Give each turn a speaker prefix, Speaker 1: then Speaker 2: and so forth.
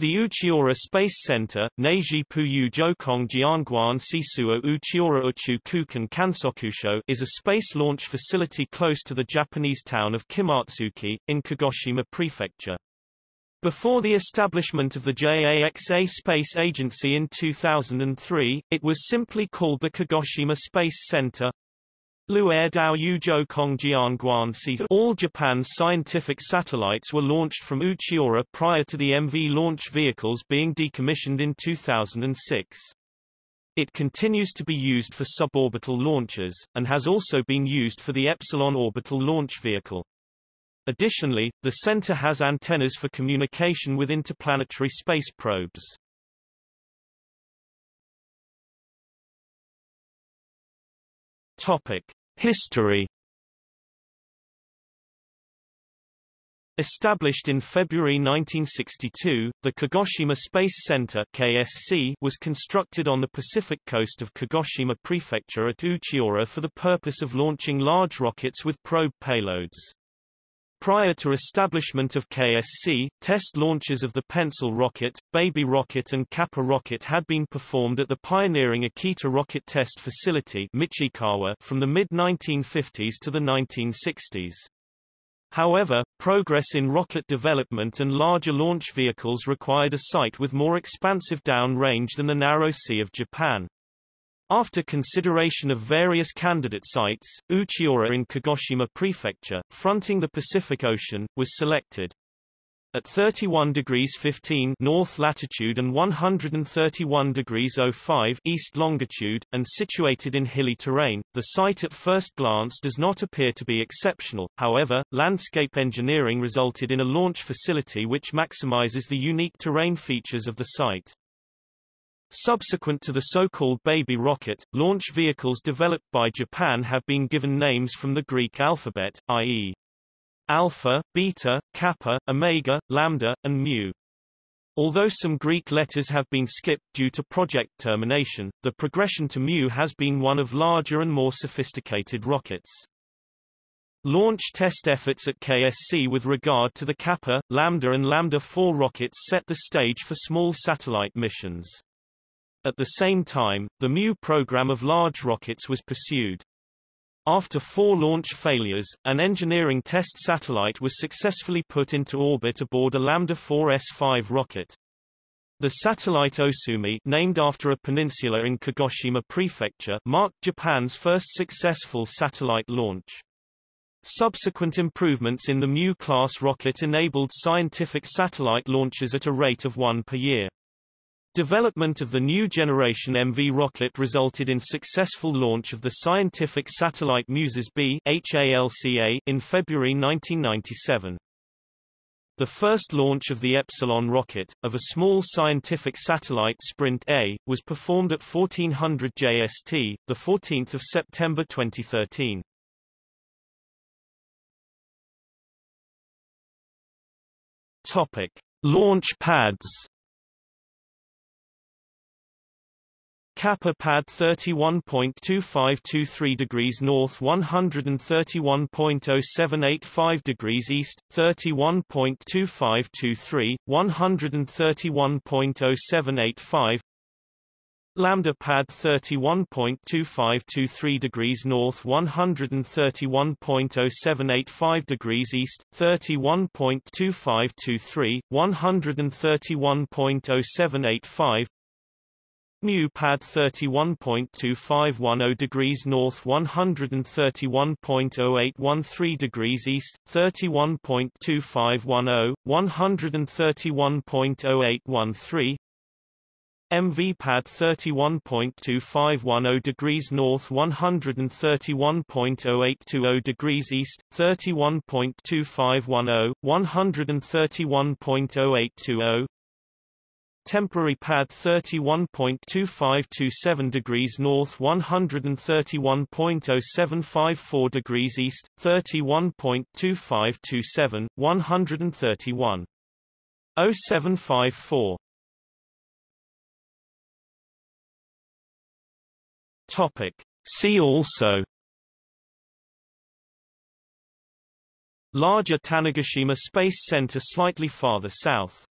Speaker 1: The Uchinoura Space Center, Neiji Puyu Jokong Jianguan Sisuo Uchinoura Uchu Kukan Kansokusho is a space launch facility close to the Japanese town of Kimotsuki, in Kagoshima Prefecture. Before the establishment of the JAXA Space Agency in 2003, it was simply called the Kagoshima Space Center. Dao Kongjian Guanxi All Japan's scientific satellites were launched from Uchinoura prior to the MV launch vehicles being decommissioned in 2006. It continues to be used for suborbital launches, and has also been used for the Epsilon orbital launch vehicle. Additionally, the center has antennas for communication with interplanetary space probes. Topic: History Established in February 1962, the Kagoshima Space Center KSC was constructed on the Pacific coast of Kagoshima Prefecture at Uchinoura for the purpose of launching large rockets with probe payloads. Prior to establishment of KSC, test launches of the Pencil rocket, Baby rocket and Kappa rocket had been performed at the pioneering Akita rocket test facility Michikawa from the mid-1950s to the 1960s. However, progress in rocket development and larger launch vehicles required a site with more expansive down range than the narrow Sea of Japan. After consideration of various candidate sites, Uchinoura in Kagoshima Prefecture, fronting the Pacific Ocean, was selected. At 31 degrees 15 north latitude and 131 degrees 05 east longitude, and situated in hilly terrain, the site at first glance does not appear to be exceptional, however, landscape engineering resulted in a launch facility which maximizes the unique terrain features of the site. Subsequent to the so-called Baby rocket, launch vehicles developed by Japan have been given names from the Greek alphabet, i.e. Alpha, Beta, Kappa, Omega, Lambda, and Mu. Although some Greek letters have been skipped due to project termination, the progression to Mu has been one of larger and more sophisticated rockets. Launch test efforts at KSC with regard to the Kappa, Lambda and Lambda 4 rockets set the stage for small satellite missions. At the same time, the Mu program of large rockets was pursued. After four launch failures, an engineering test satellite was successfully put into orbit aboard a Lambda 4 S5 rocket. The satellite Osumi named after a peninsula in Kagoshima Prefecture marked Japan's first successful satellite launch. Subsequent improvements in the Mu-class rocket enabled scientific satellite launches at a rate of one per year. Development of the new generation MV rocket resulted in successful launch of the scientific satellite Muses B in February 1997. The first launch of the Epsilon rocket, of a small scientific satellite Sprint A, was performed at 1400 JST, 14 September 2013. Topic. Launch pads Kappa pad 31.2523 degrees north 131.0785 degrees east, 31.2523, 131.0785 Lambda pad 31.2523 degrees north 131.0785 degrees east, 31.2523, 131.0785 Mu pad 31.2510 degrees north 131.0813 degrees east, 31.2510, 131.0813 MV pad 31.2510 degrees north 131.0820 degrees east, 31.2510, 131.0820 Temporary pad 31.2527 degrees north 131.0754 degrees east, 31.2527, 131. 0754 Topic. See also Larger Tanegashima Space Center slightly farther south